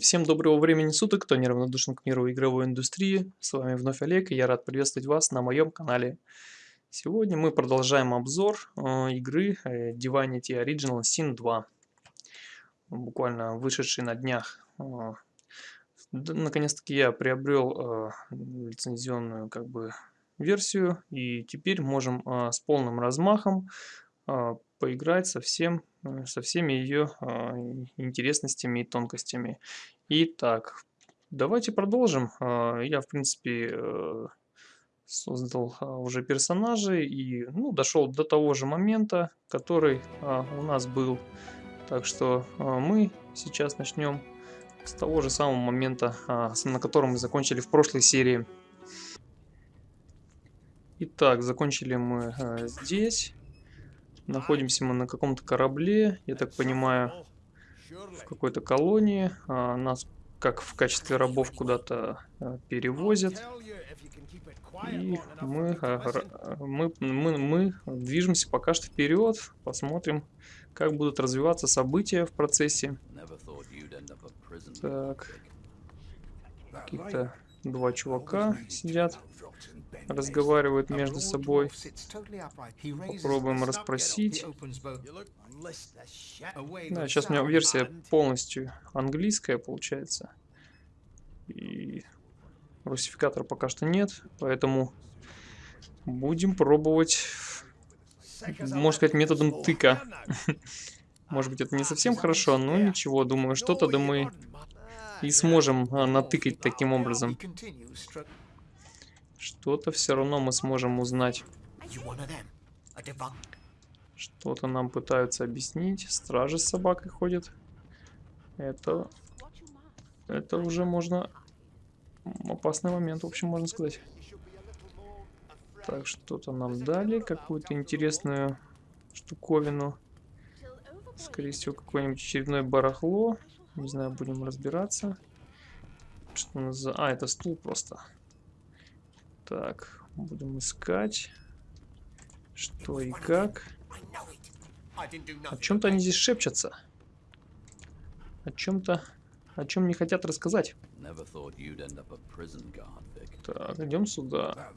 Всем доброго времени суток, кто неравнодушен к миру игровой индустрии. С вами вновь Олег, и я рад приветствовать вас на моем канале. Сегодня мы продолжаем обзор э, игры э, Divinity Original Sin 2. Буквально вышедший на днях. Э, Наконец-таки я приобрел э, лицензионную как бы версию, и теперь можем э, с полным размахом э, поиграть со, всем, э, со всеми ее а, интересностями и тонкостями. Итак, давайте продолжим. А, я, в принципе, э, создал а, уже персонажей и ну, дошел до того же момента, который у нас был. Так что мы сейчас начнем с того же самого момента, на котором мы закончили в прошлой серии. Итак, закончили мы здесь. Находимся мы на каком-то корабле, я так понимаю, в какой-то колонии. А, нас как в качестве рабов куда-то а, перевозят. И мы, а, мы, мы, мы движемся пока что вперед, посмотрим, как будут развиваться события в процессе. Так, каких-то два чувака сидят разговаривают между собой. Попробуем расспросить. Да, сейчас у меня версия полностью английская получается. И русификатора пока что нет, поэтому будем пробовать, можно сказать, методом тыка. Может быть, это не совсем хорошо, но ничего, думаю, что-то да мы и сможем а, натыкать таким образом. Что-то все равно мы сможем узнать. Что-то нам пытаются объяснить. Стражи с собакой ходят. Это... Это уже можно... Опасный момент, в общем, можно сказать. Так, что-то нам дали. Какую-то интересную штуковину. Скорее всего, какое-нибудь очередное барахло. Не знаю, будем разбираться. Что у нас за... А, это стул просто. Так, будем искать. Что и как. О чем-то они здесь шепчутся. О чем-то... О чем не хотят рассказать. Так, идем сюда.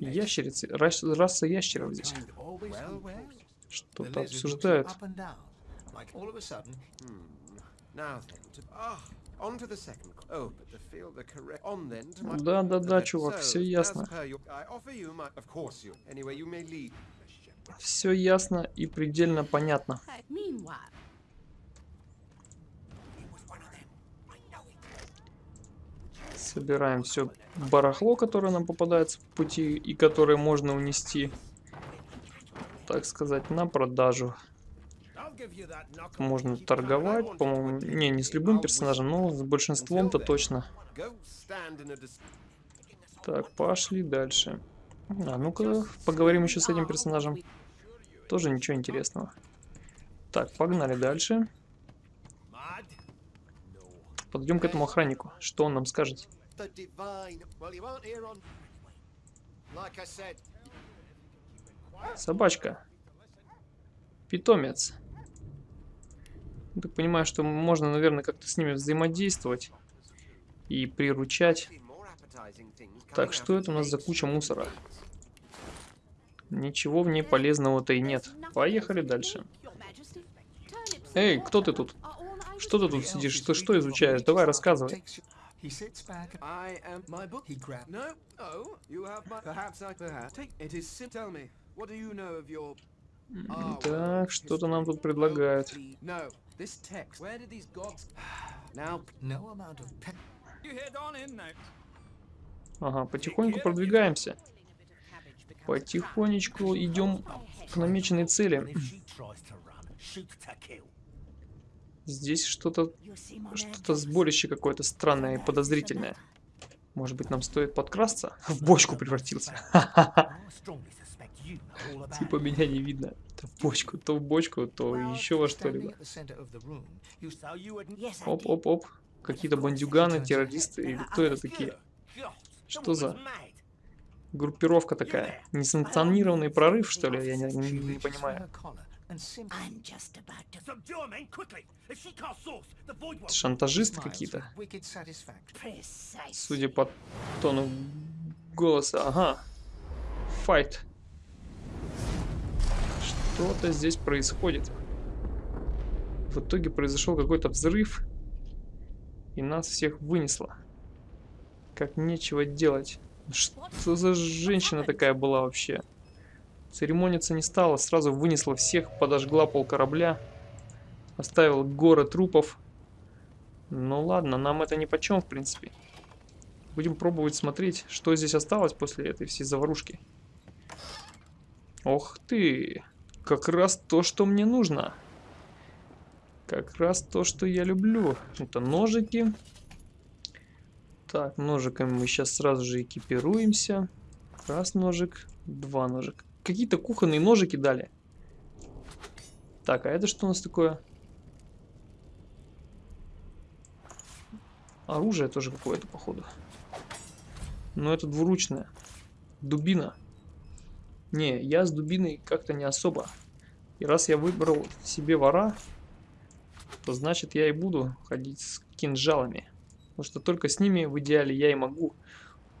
Ящерицы, рас, раса ящеров здесь. Что-то обсуждают. Да, да, да, чувак, все ясно. Все ясно и предельно понятно. Собираем все барахло, которое нам попадается в пути и которое можно унести, так сказать, на продажу. Можно торговать, по-моему, не, не с любым персонажем, но с большинством-то точно. Так, пошли дальше. А ну-ка, поговорим еще с этим персонажем. Тоже ничего интересного. Так, погнали дальше. Подойдем к этому охраннику. Что он нам скажет? Собачка. Питомец. Так понимаю, что можно, наверное, как-то с ними взаимодействовать и приручать. Так, что это у нас за куча мусора? Ничего в ней полезного-то и нет. Поехали дальше. Эй, кто ты тут? Что ты тут сидишь? Ты что изучаешь? Давай рассказывай. Так, что-то нам тут предлагают. Ага, потихоньку продвигаемся. Потихонечку идем к намеченной цели. Здесь что-то что-то сборище какое-то странное и подозрительное. Может быть, нам стоит подкрасться? В бочку превратился. Типа меня не видно. То в бочку, то в бочку, то еще во что-либо. Оп-оп-оп. Какие-то бандюганы, террористы или кто это такие? Что за группировка такая? Несанкционированный прорыв, что ли? Я не, не, не понимаю. Шантажисты какие-то. Судя по тону голоса. Ага. Файт. Что-то здесь происходит. В итоге произошел какой-то взрыв. И нас всех вынесло. Как нечего делать. Что за женщина такая была вообще? Церемониться не стала, сразу вынесла всех, подожгла пол корабля. Оставила горы трупов. Ну ладно, нам это ни почем, в принципе. Будем пробовать смотреть, что здесь осталось после этой всей заварушки. Ох ты! Как раз то, что мне нужно. Как раз то, что я люблю. Это ножики. Так, ножиками мы сейчас сразу же экипируемся. Раз ножик, два ножик. Какие-то кухонные ножики дали. Так, а это что у нас такое? Оружие тоже какое-то, походу. Но это двуручное. Дубина. Не, я с дубиной как-то не особо. И раз я выбрал себе вора, то значит я и буду ходить с кинжалами. Потому что только с ними в идеале я и могу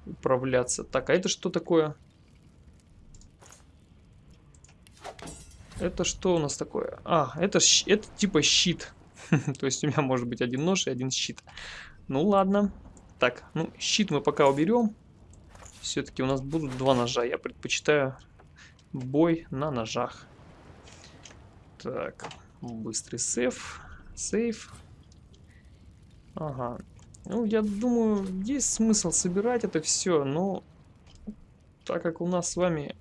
управляться. Так, а это что такое? Это что у нас такое? А, это, это типа щит. То есть у меня может быть один нож и один щит. Ну ладно. Так, ну щит мы пока уберем. Все-таки у нас будут два ножа. Я предпочитаю бой на ножах. Так, быстрый сейф. Сейф. Ага. Ну, я думаю, есть смысл собирать это все, но так как у нас с вами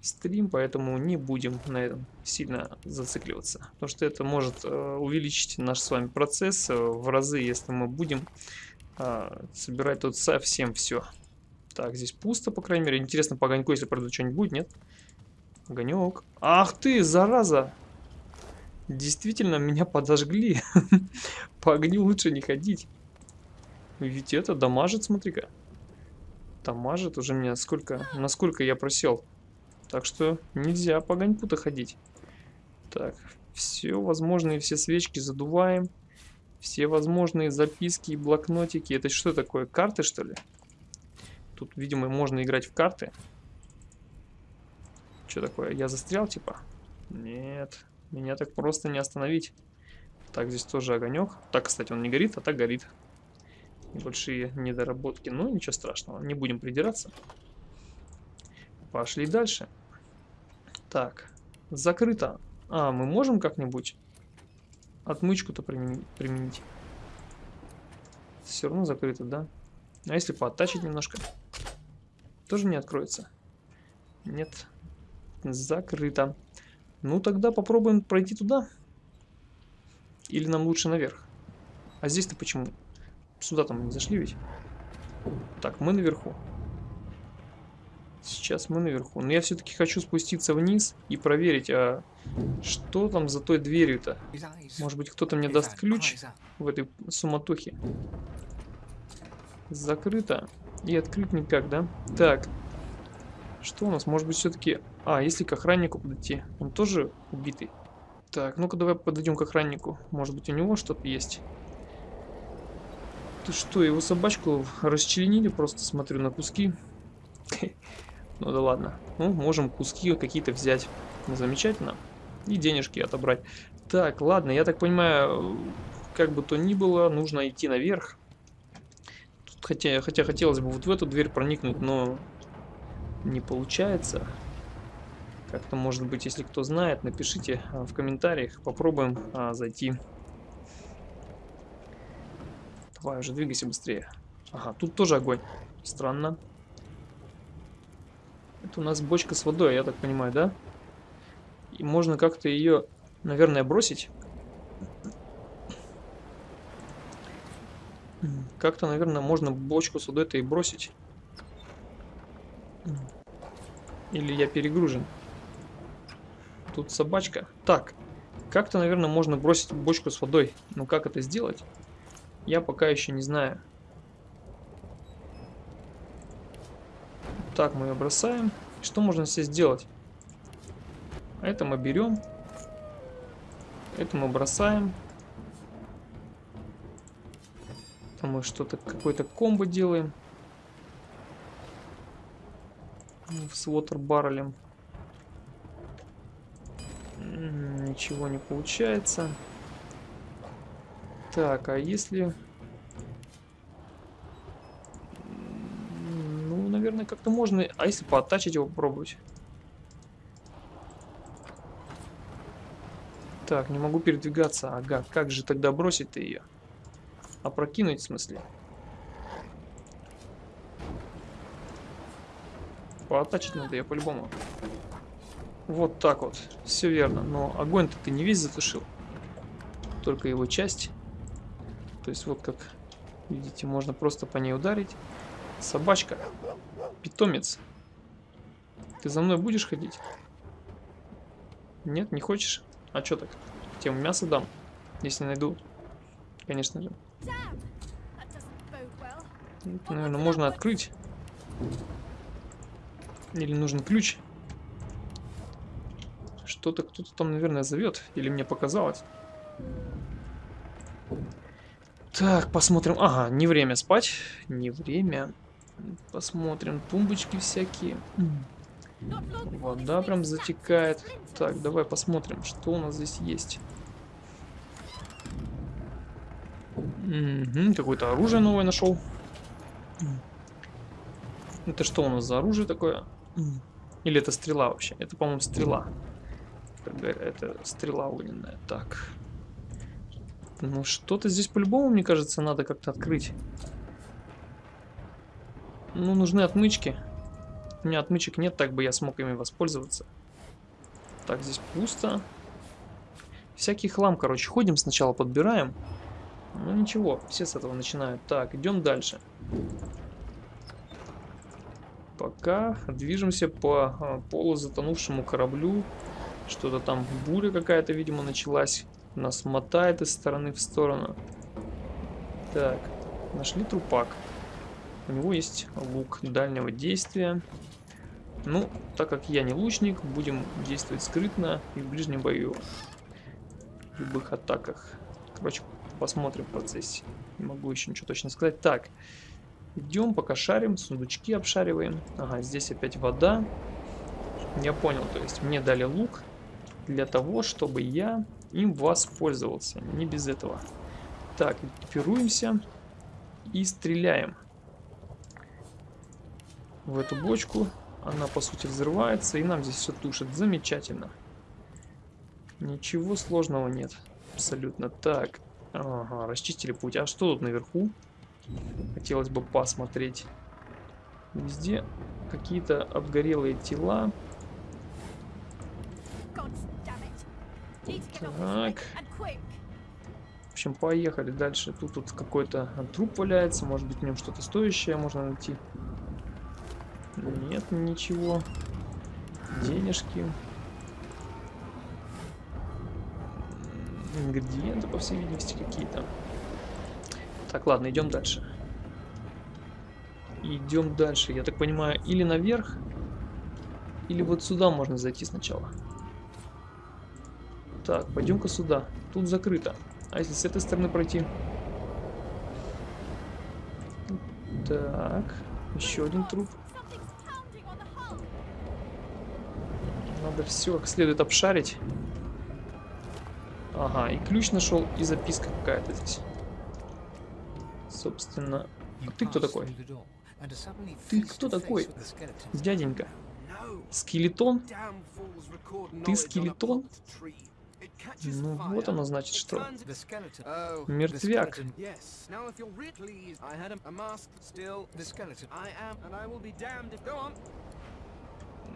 стрим, поэтому не будем на этом сильно зацикливаться. Потому что это может э, увеличить наш с вами процесс э, в разы, если мы будем э, собирать тут совсем все. Так, здесь пусто, по крайней мере. Интересно, по огоньку, если правда что-нибудь будет, нет? Огонек. Ах ты, зараза! Действительно, меня подожгли. По огню лучше не ходить. Ведь это дамажит, смотри-ка. Дамажит уже меня сколько, насколько я просел. Так что нельзя по огоньку-то ходить. Так, все возможные, все свечки задуваем. Все возможные записки и блокнотики. Это что такое, карты что ли? Тут, видимо, можно играть в карты. Что такое, я застрял типа? Нет, меня так просто не остановить. Так, здесь тоже огонек. Так, кстати, он не горит, а так горит. Небольшие недоработки. Ну, ничего страшного, не будем придираться. Пошли дальше. Так, закрыто. А, мы можем как-нибудь отмычку-то применить? Все равно закрыто, да? А если пооттачить немножко? Тоже не откроется? Нет. Закрыто. Ну, тогда попробуем пройти туда. Или нам лучше наверх? А здесь-то почему? Сюда там не зашли ведь? Так, мы наверху. Сейчас мы наверху. Но я все-таки хочу спуститься вниз и проверить, а что там за той дверью-то? Может быть, кто-то мне даст ключ в этой суматохе? Закрыто. И открыть никак, да? Так. Что у нас? Может быть, все-таки... А, если к охраннику подойти. Он тоже убитый. Так, ну-ка давай подойдем к охраннику. Может быть, у него что-то есть. Ты что, его собачку расчленили? Просто смотрю на куски. Ну да ладно. Ну, можем куски какие-то взять. Замечательно. И денежки отобрать. Так, ладно, я так понимаю, как бы то ни было, нужно идти наверх. Хотя, хотя хотелось бы вот в эту дверь проникнуть, но не получается. Как-то, может быть, если кто знает, напишите а, в комментариях. Попробуем а, зайти. Давай уже двигайся быстрее. Ага, тут тоже огонь. Странно. Это у нас бочка с водой, я так понимаю, да? И можно как-то ее, наверное, бросить. Как-то, наверное, можно бочку с водой-то и бросить. Или я перегружен. Тут собачка. Так, как-то, наверное, можно бросить бочку с водой. Но как это сделать, я пока еще не знаю. Так, мы ее бросаем. Что можно здесь сделать? Это мы берем Это мы бросаем. Там мы что-то, какой-то комбо делаем. С water. Ничего не получается. Так, а если... Ну, наверное, как-то можно... А если пооттачить его попробовать? Так, не могу передвигаться. Ага, как же тогда бросить-то ее? Опрокинуть, в смысле? Пооттачить надо ее по-любому. Вот так вот. Все верно. Но огонь-то ты не весь затушил. Только его часть. То есть вот как видите, можно просто по ней ударить. Собачка. Питомец. Ты за мной будешь ходить? Нет, не хочешь? А что так? Тем мясо дам, если найду. Конечно же. Это, наверное, можно открыть. Или нужен ключ. Что-то кто-то там, наверное, зовет. Или мне показалось. Так, посмотрим. Ага, не время спать. Не время. Посмотрим. Тумбочки всякие. Вода прям затекает. Так, давай посмотрим, что у нас здесь есть. Угу, Какое-то оружие новое нашел. Это что у нас за оружие такое? Или это стрела вообще? Это, по-моему, стрела. Это стрела огненная. Так. Ну, что-то здесь по-любому, мне кажется, надо как-то открыть. Ну, нужны отмычки. У меня отмычек нет, так бы я смог ими воспользоваться. Так, здесь пусто. Всякий хлам, короче. Ходим сначала, подбираем. Ну, ничего, все с этого начинают. Так, идем дальше. Пока движемся по а, полузатонувшему кораблю. Что-то там буря какая-то, видимо, началась. Нас мотает из стороны в сторону. Так, нашли трупак. У него есть лук дальнего действия. Ну, так как я не лучник, будем действовать скрытно и в ближнем бою. В любых атаках. Короче, посмотрим в процессе. Не могу еще ничего точно сказать. Так, идем, пока шарим, сундучки обшариваем. Ага, здесь опять вода. Я понял, то есть мне дали лук для того, чтобы я им воспользовался. Не без этого. Так, экипируемся и стреляем в эту бочку. Она, по сути, взрывается, и нам здесь все тушит. Замечательно. Ничего сложного нет. Абсолютно. Так, ага, расчистили путь. А что тут наверху? Хотелось бы посмотреть. Везде какие-то обгорелые тела. Так. В общем, поехали дальше. Тут, тут какой-то труп валяется. Может быть, в нем что-то стоящее можно найти. Нет, ничего. Денежки. Ингредиенты, по всей видимости, какие-то. Так, ладно, идем дальше. Идем дальше. Я так понимаю, или наверх, или вот сюда можно зайти сначала. Так, пойдем-ка сюда. Тут закрыто. А если с этой стороны пройти? Так, еще один труп. Надо все как следует обшарить. Ага, и ключ нашел, и записка какая-то здесь. Собственно, ты кто такой? Ты кто такой, дяденька? Скелетон? Ты скелетон? Ну вот оно значит что. Мертвяк.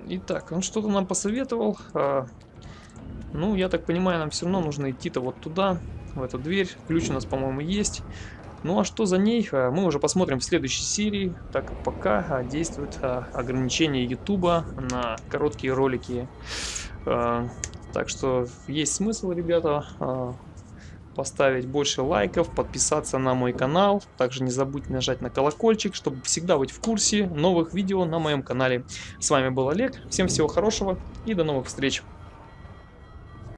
Итак, он что-то нам посоветовал. А, ну, я так понимаю, нам все равно нужно идти-то вот туда, в эту дверь. Ключ у нас, по-моему, есть. Ну а что за ней, а, мы уже посмотрим в следующей серии, так как пока а, действует а, ограничение Ютуба на короткие ролики. Так что есть смысл, ребята, поставить больше лайков, подписаться на мой канал. Также не забудьте нажать на колокольчик, чтобы всегда быть в курсе новых видео на моем канале. С вами был Олег, всем всего хорошего и до новых встреч.